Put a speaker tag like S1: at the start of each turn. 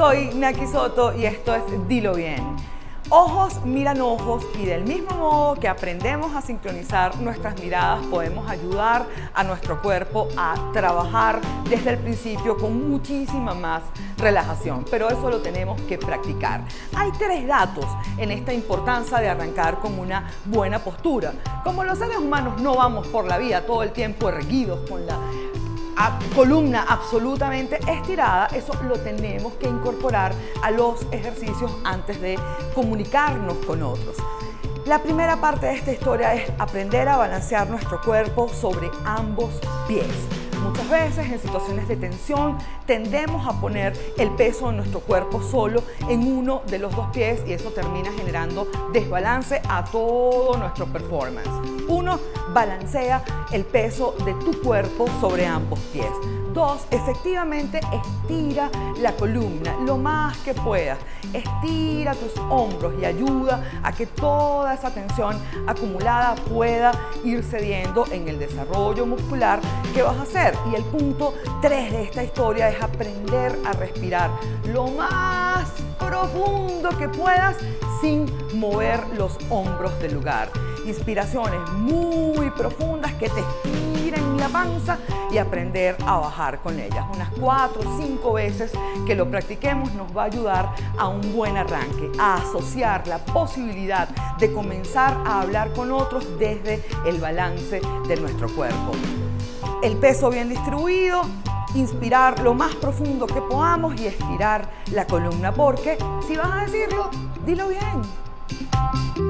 S1: Soy Naki Soto y esto es Dilo Bien. Ojos miran ojos y del mismo modo que aprendemos a sincronizar nuestras miradas podemos ayudar a nuestro cuerpo a trabajar desde el principio con muchísima más relajación, pero eso lo tenemos que practicar. Hay tres datos en esta importancia de arrancar con una buena postura. Como los seres humanos no vamos por la vida todo el tiempo erguidos con la columna absolutamente estirada, eso lo tenemos que incorporar a los ejercicios antes de comunicarnos con otros. La primera parte de esta historia es aprender a balancear nuestro cuerpo sobre ambos pies. Muchas veces en situaciones de tensión tendemos a poner el peso de nuestro cuerpo solo en uno de los dos pies y eso termina generando desbalance a todo nuestro performance. Uno, balancea el peso de tu cuerpo sobre ambos pies. Dos, efectivamente estira la columna lo más que puedas. Estira tus hombros y ayuda a que toda esa tensión acumulada pueda ir cediendo en el desarrollo muscular que vas a hacer. Y el punto tres de esta historia es aprender a respirar lo más profundo que puedas sin mover los hombros del lugar. Inspiraciones muy profundas que te estiren la panza y aprender a bajar con ellas. Unas cuatro o cinco veces que lo practiquemos nos va a ayudar a un buen arranque, a asociar la posibilidad de comenzar a hablar con otros desde el balance de nuestro cuerpo. El peso bien distribuido, inspirar lo más profundo que podamos y estirar la columna, porque si vas a decirlo, dilo bien.